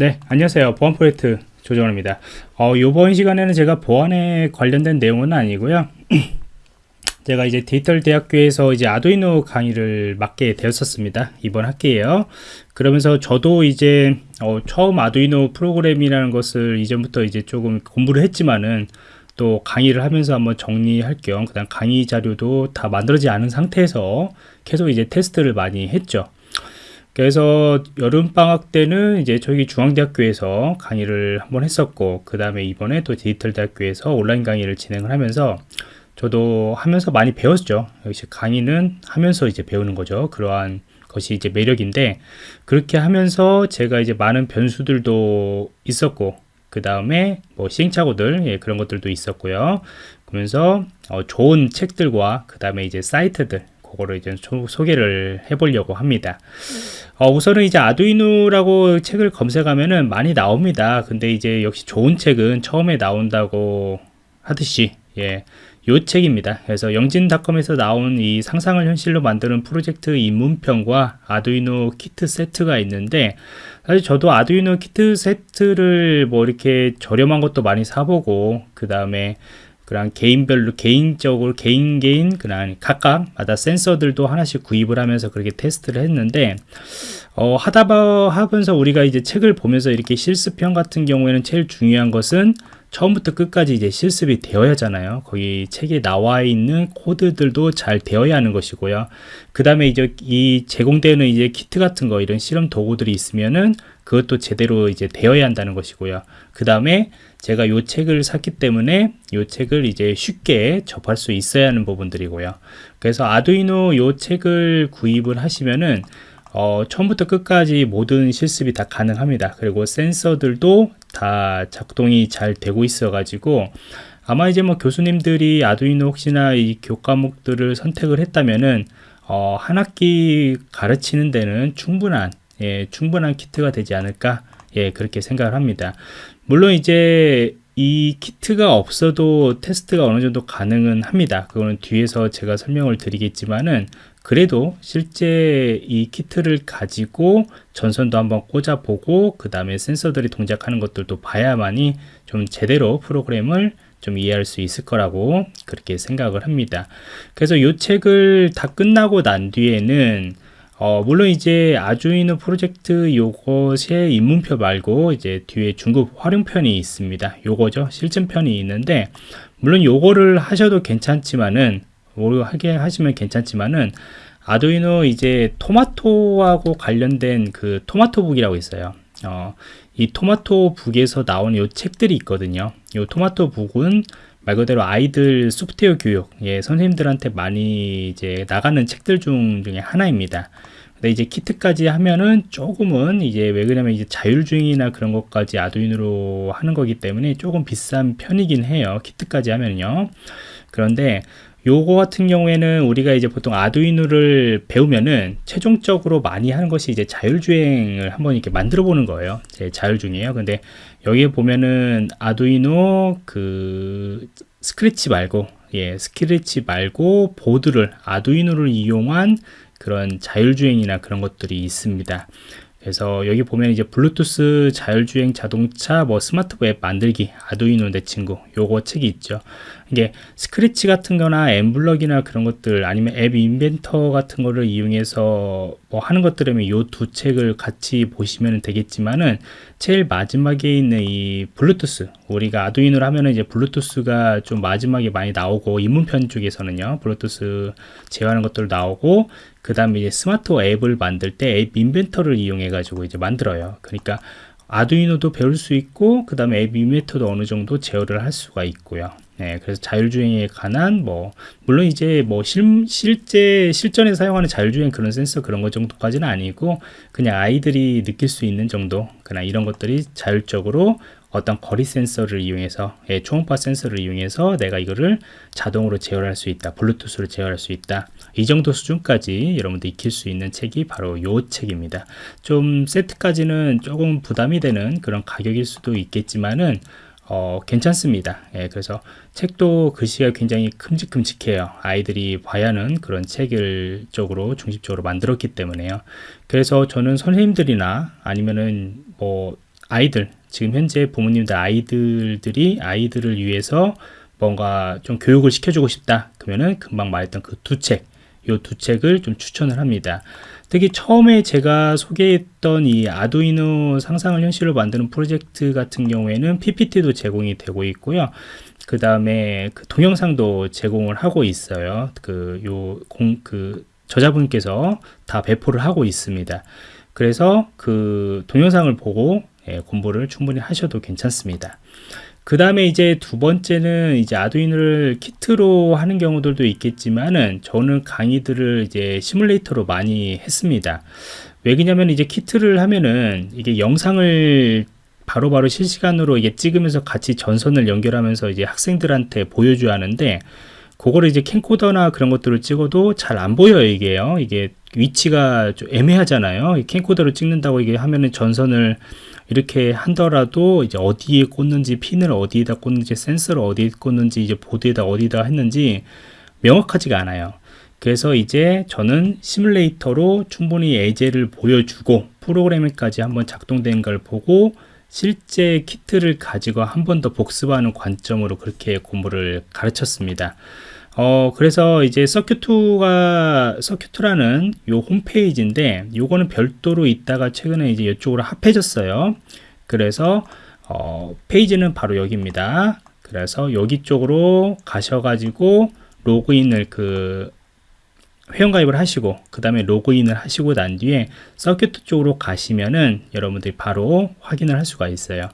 네 안녕하세요. 보안 프로젝트 조정원입니다. 어, 이번 시간에는 제가 보안에 관련된 내용은 아니고요. 제가 이제 디지털 대학교에서 이제 아두이노 강의를 맡게 되었었습니다. 이번 학기에요. 그러면서 저도 이제 어, 처음 아두이노 프로그램이라는 것을 이전부터 이제 조금 공부를 했지만은 또 강의를 하면서 한번 정리할 겸 그다음 강의 자료도 다 만들어지지 않은 상태에서 계속 이제 테스트를 많이 했죠 그래서 여름방학 때는 이제 저희 중앙대학교에서 강의를 한번 했었고 그 다음에 이번에 또 디지털 대학교에서 온라인 강의를 진행을 하면서 저도 하면서 많이 배웠죠. 역시 강의는 하면서 이제 배우는 거죠. 그러한 것이 이제 매력인데 그렇게 하면서 제가 이제 많은 변수들도 있었고 그 다음에 뭐 시행착오들 예, 그런 것들도 있었고요. 그러면서 어, 좋은 책들과 그 다음에 이제 사이트들 그거를 이제 소 개를 해보려고 합니다. 어, 우선은 이제 아두이노라고 책을 검색하면은 많이 나옵니다. 근데 이제 역시 좋은 책은 처음에 나온다고 하듯이 예. 요 책입니다. 그래서 영진닷컴에서 나온 이 상상을 현실로 만드는 프로젝트 입문편과 아두이노 키트 세트가 있는데 사실 저도 아두이노 키트 세트를 뭐 이렇게 저렴한 것도 많이 사보고 그 다음에 그런 개인별로 개인적으로 개인 개인 그냥 각각마다 센서들도 하나씩 구입을 하면서 그렇게 테스트를 했는데 어, 하다 하면서 우리가 이제 책을 보면서 이렇게 실습형 같은 경우에는 제일 중요한 것은 처음부터 끝까지 이제 실습이 되어야 하잖아요. 거기 책에 나와 있는 코드들도 잘 되어야 하는 것이고요. 그 다음에 이제 이 제공되는 이제 키트 같은 거 이런 실험 도구들이 있으면은 그것도 제대로 이제 되어야 한다는 것이고요. 그 다음에 제가 이 책을 샀기 때문에 이 책을 이제 쉽게 접할 수 있어야 하는 부분들이고요. 그래서 아두이노 이 책을 구입을 하시면은 어, 처음부터 끝까지 모든 실습이 다 가능합니다. 그리고 센서들도 다 작동이 잘 되고 있어 가지고 아마 이제 뭐 교수님들이 아두이노 혹시나 이 교과목들을 선택을 했다면은 어, 한 학기 가르치는 데는 충분한 예, 충분한 키트가 되지 않을까 예, 그렇게 생각을 합니다. 물론 이제 이 키트가 없어도 테스트가 어느 정도 가능은 합니다. 그거는 뒤에서 제가 설명을 드리겠지만은 그래도 실제 이 키트를 가지고 전선도 한번 꽂아 보고 그 다음에 센서들이 동작하는 것들도 봐야만이 좀 제대로 프로그램을 좀 이해할 수 있을 거라고 그렇게 생각을 합니다. 그래서 이 책을 다 끝나고 난 뒤에는 어, 물론 이제 아주이노 프로젝트 요것의 입문표 말고 이제 뒤에 중급 활용편이 있습니다. 요거죠. 실전편이 있는데 물론 요거를 하셔도 괜찮지만은 하게 하시면 괜찮지만은 아두이노 이제 토마토하고 관련된 그 토마토북이라고 있어요. 어, 이 토마토북에서 나온 요 책들이 있거든요. 요 토마토북은 말 그대로 아이들 소프트웨어 교육, 예, 선생님들한테 많이 이제 나가는 책들 중 중에 하나입니다. 근데 이제 키트까지 하면은 조금은 이제 왜 그러냐면 이제 자율주행이나 그런 것까지 아두이노로 하는 거기 때문에 조금 비싼 편이긴 해요. 키트까지 하면요. 그런데 요거 같은 경우에는 우리가 이제 보통 아두이노를 배우면은 최종적으로 많이 하는 것이 이제 자율주행을 한번 이렇게 만들어 보는 거예요. 제 자율주행이에요. 근데 여기에 보면은 아두이노 그 스크래치 말고 예, 스크래치 말고 보드를 아두이노를 이용한 그런 자율주행이나 그런 것들이 있습니다. 그래서 여기 보면 이제 블루투스 자율주행 자동차 뭐 스마트 웹 만들기 아두이노 내 친구 요거 책이 있죠 이게 스크래치 같은 거나 mBlock이나 그런 것들 아니면 App Inventor 같은 거를 이용해서 뭐 하는 것들이면 요 두 책을 같이 보시면 되겠지만은 제일 마지막에 있는 이 블루투스 우리가 아두이노를 하면은 이제 블루투스가 좀 마지막에 많이 나오고 입문편 쪽에서는요 블루투스 제어하는 것들 나오고 그 다음에 이제 스마트 앱을 만들 때 앱 인벤터를 이용해 가지고 이제 만들어요. 그러니까 아두이노도 배울 수 있고 그 다음에 앱 인벤터도 어느 정도 제어를 할 수가 있고요 네, 그래서 자율주행에 관한 뭐 물론 이제 뭐 실, 실제 실전에 사용하는 자율주행 그런 센서 그런 것 정도까지는 아니고 그냥 아이들이 느낄 수 있는 정도 그냥 이런 것들이 자율적으로 어떤 거리 센서를 이용해서 예, 초음파 센서를 이용해서 내가 이거를 자동으로 제어할 수 있다 블루투스로 제어할 수 있다. 이 정도 수준까지 여러분들 익힐 수 있는 책이 바로 요 책입니다. 좀 세트까지는 조금 부담이 되는 그런 가격일 수도 있겠지만은 어, 괜찮습니다. 예, 그래서 책도 글씨가 굉장히 큼직큼직해요. 아이들이 봐야 하는 그런 책을 쪽으로 중심적으로 만들었기 때문에요. 그래서 저는 선생님들이나 아니면은 뭐 아이들 지금 현재 부모님들 아이들들이 아이들을 위해서 뭔가 좀 교육을 시켜주고 싶다 그러면은 금방 말했던 그 두 책, 요 두 책을 좀 추천을 합니다. 특히 처음에 제가 소개했던 이 아두이노 상상을 현실로 만드는 프로젝트 같은 경우에는 PPT도 제공이 되고 있고요. 그 다음에 그 동영상도 제공을 하고 있어요. 그 요 공 그 저자분께서 다 배포를 하고 있습니다. 그래서 그 동영상을 보고 예, 공부를 충분히 하셔도 괜찮습니다. 그 다음에 이제 두 번째는 이제 아두이노를 키트로 하는 경우들도 있겠지만은 저는 강의들을 이제 시뮬레이터로 많이 했습니다. 왜 그러냐면 이제 키트를 하면은 이게 영상을 바로바로 바로 실시간으로 이게 찍으면서 같이 전선을 연결하면서 이제 학생들한테 보여줘야 하는데 그거를 이제 캠코더나 그런 것들을 찍어도 잘 안 보여요 이게요 이게 위치가 좀 애매하잖아요 캠코더로 찍는다고 이게 하면은 전선을 이렇게 하더라도 이제 어디에 꽂는지 핀을 어디에다 꽂는지 센서를 어디에 꽂는지 이제 보드에다 어디다 했는지 명확하지가 않아요. 그래서 이제 저는 시뮬레이터로 충분히 예제를 보여주고 프로그램까지 한번 작동된 걸 보고 실제 키트를 가지고 한 번 더 복습하는 관점으로 그렇게 공부를 가르쳤습니다. 어, 그래서 이제 서큐2가, 서큐2라는 요 홈페이지인데, 요거는 별도로 있다가 최근에 이제 이쪽으로 합해졌어요. 그래서, 어, 페이지는 바로 여기입니다. 그래서 여기 쪽으로 가셔가지고, 로그인을 그, 회원가입을 하시고, 그 다음에 로그인을 하시고 난 뒤에 서큐트 쪽으로 가시면은 여러분들이 바로 확인을 할 수가 있어요.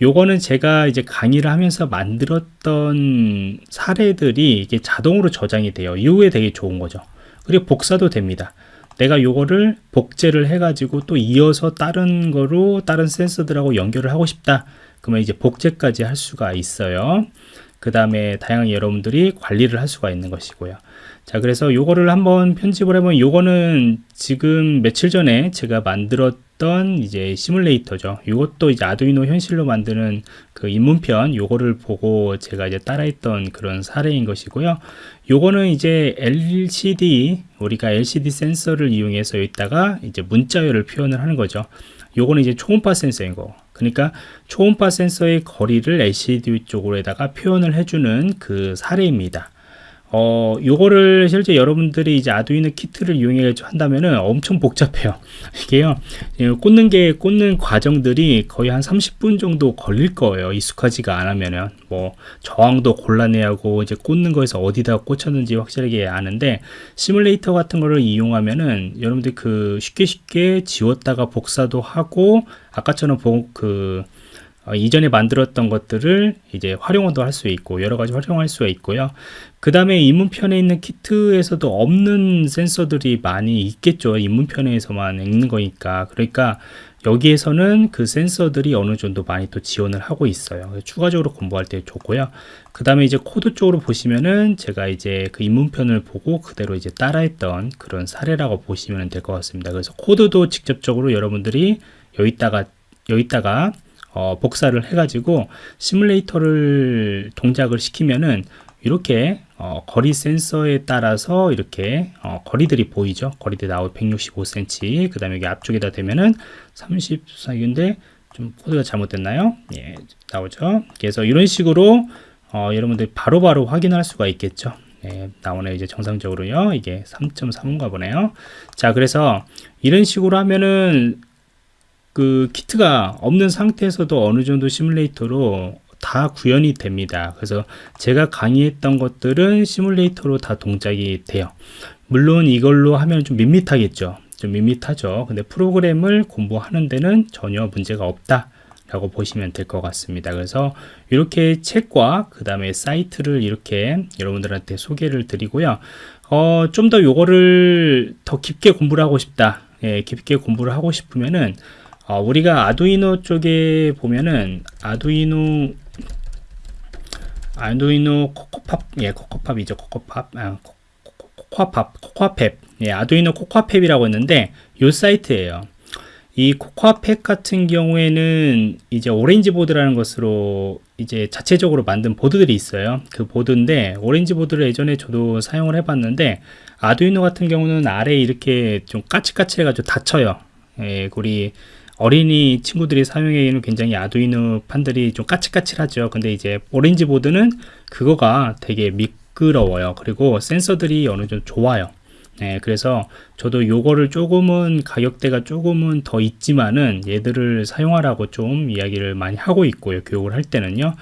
요거는 제가 이제 강의를 하면서 만들었던 사례들이 이게 자동으로 저장이 돼요. 이후에 되게 좋은 거죠. 그리고 복사도 됩니다. 내가 요거를 복제를 해 가지고 또 이어서 다른 거로 다른 센서들하고 연결을 하고 싶다. 그러면 이제 복제까지 할 수가 있어요. 그 다음에 다양한 여러분들이 관리를 할 수가 있는 것이고요. 자 그래서 요거를 한번 편집을 해보면 요거는 지금 며칠 전에 제가 만들었 던 이제 시뮬레이터죠. 요것도 이제 아두이노 현실로 만드는 그 입문편 요거를 보고 제가 이제 따라했던 그런 사례인 것이고요. 요거는 이제 LCD 우리가 LCD 센서를 이용해서 여기다가 이제 문자열을 표현을 하는 거죠. 요거는 이제 초음파 센서인 거. 그러니까 초음파 센서의 거리를 LCD 쪽으로다가 표현을 해주는 그 사례입니다 어, 요거를 실제 여러분들이 이제 아두이노 키트를 이용해 한다면은 엄청 복잡해요. 이게요, 예, 꽂는 게, 꽂는 과정들이 거의 한 30분 정도 걸릴 거예요. 익숙하지가 않으면은. 뭐, 저항도 곤란해 하고, 이제 꽂는 거에서 어디다 꽂혔는지 확실하게 아는데, 시뮬레이터 같은 거를 이용하면은 여러분들 그 쉽게 쉽게 지웠다가 복사도 하고, 아까처럼 그, 어, 이전에 만들었던 것들을 이제 활용도 할 수 있고 여러 가지 활용할 수가 있고요. 그 다음에 입문편에 있는 키트에서도 없는 센서들이 많이 있겠죠. 입문편에서만 있는 거니까. 그러니까 여기에서는 그 센서들이 어느 정도 많이 또 지원을 하고 있어요. 추가적으로 공부할 때 좋고요. 그 다음에 이제 코드 쪽으로 보시면은 제가 이제 그 입문편을 보고 그대로 이제 따라했던 그런 사례라고 보시면 될 것 같습니다. 그래서 코드도 직접적으로 여러분들이 여기다가 여기다가 어, 복사를 해가지고 시뮬레이터를 동작을 시키면은 이렇게 어, 거리 센서에 따라서 이렇게 어, 거리들이 보이죠? 거리들이 나오 165cm 그 다음에 여기 앞쪽에다 대면은 34인데 좀 코드가 잘못됐나요? 예 나오죠? 그래서 이런 식으로 어, 여러분들 바로바로 바로 확인할 수가 있겠죠? 예, 나오네 이제 정상적으로요. 이게 3.3인가 보네요. 자 그래서 이런 식으로 하면은 그 키트가 없는 상태에서도 어느 정도 시뮬레이터로 다 구현이 됩니다. 그래서 제가 강의했던 것들은 시뮬레이터로 다 동작이 돼요. 물론 이걸로 하면 좀 밋밋하겠죠. 좀 밋밋하죠. 근데 프로그램을 공부하는 데는 전혀 문제가 없다. 라고 보시면 될 것 같습니다. 그래서 이렇게 책과 그 다음에 사이트를 이렇게 여러분들한테 소개를 드리고요. 어, 좀 더 요거를 더 깊게 공부를 하고 싶다. 예, 깊게 공부를 하고 싶으면은 어, 우리가 아두이노 쪽에 보면은 아두이노 아두이노 코코아팹 예 코코아팹이죠 코코아팹 아, 코코아팹 코코아팹 예 아두이노 코코아팹이라고 했는데 요 사이트예요. 이 코코아팹 같은 경우에는 이제 오렌지 보드라는 것으로 이제 자체적으로 만든 보드들이 있어요. 그 보드인데 오렌지 보드를 예전에 저도 사용을 해봤는데 아두이노 같은 경우는 아래에 이렇게 좀 까칠까칠 해가지고 다쳐요. 예, 우리 어린이 친구들이 사용하기에는 굉장히 아두이노 판들이 좀 까칠까칠하죠. 근데 이제 오렌지 보드는 그거가 되게 미끄러워요. 그리고 센서들이 어느 정도 좋아요. 네, 그래서 저도 요거를 조금은 가격대가 조금은 더 있지만은 얘들을 사용하라고 좀 이야기를 많이 하고 있고요. 교육을 할 때는요.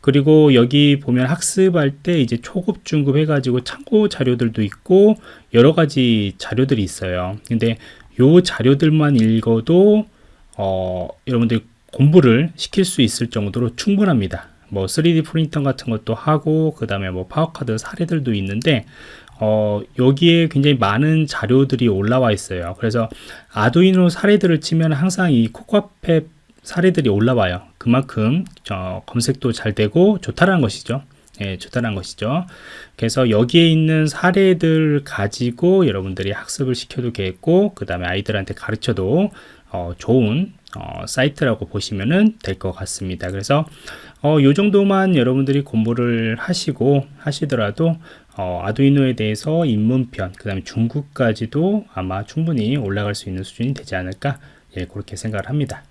그리고 여기 보면 학습할 때 이제 초급, 중급 해가지고 참고 자료들도 있고 여러 가지 자료들이 있어요. 근데 요 자료들만 읽어도 어, 여러분들 공부를 시킬 수 있을 정도로 충분합니다. 뭐 3D 프린터 같은 것도 하고 그 다음에 뭐 파워카드 사례들도 있는데 어, 여기에 굉장히 많은 자료들이 올라와 있어요. 그래서 아두이노 사례들을 치면 항상 이 코코아펫 사례들이 올라와요. 그만큼 어, 검색도 잘 되고 좋다라는 것이죠. 예, 좋다는 것이죠. 그래서 여기에 있는 사례들 가지고 여러분들이 학습을 시켜도 되겠고, 그 다음에 아이들한테 가르쳐도 어, 좋은 어, 사이트라고 보시면 될 것 같습니다. 그래서 어, 요 정도만 여러분들이 공부를 하시고 하시더라도 어, 아두이노에 대해서 입문편, 그 다음에 중국까지도 아마 충분히 올라갈 수 있는 수준이 되지 않을까 예, 그렇게 생각을 합니다.